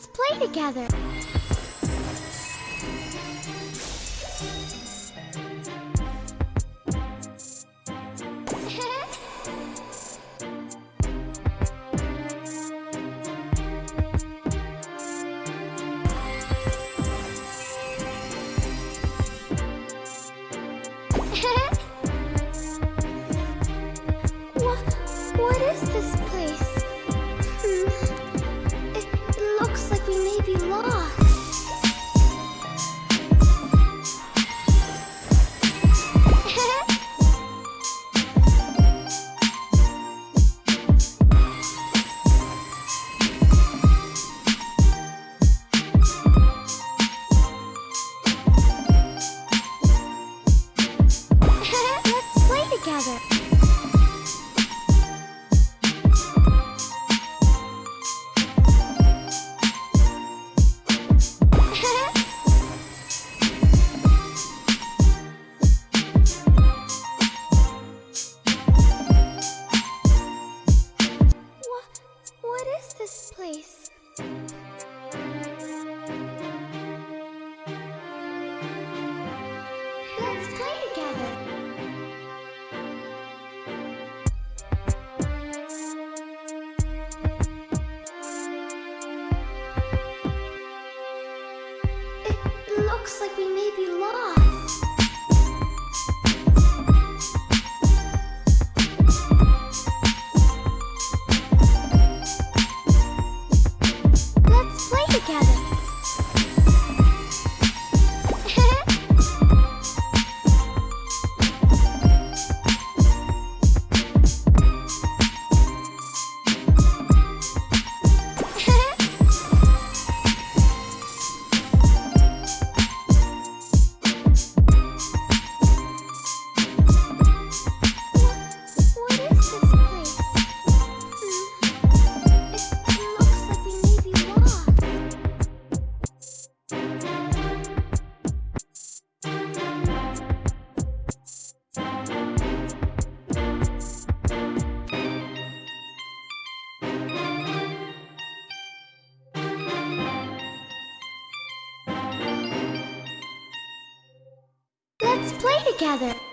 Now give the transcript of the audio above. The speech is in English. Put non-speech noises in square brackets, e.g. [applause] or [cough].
Let's play together. [laughs] what, what is this like this place? Let's play together. It looks like we may be lost. Let's play together.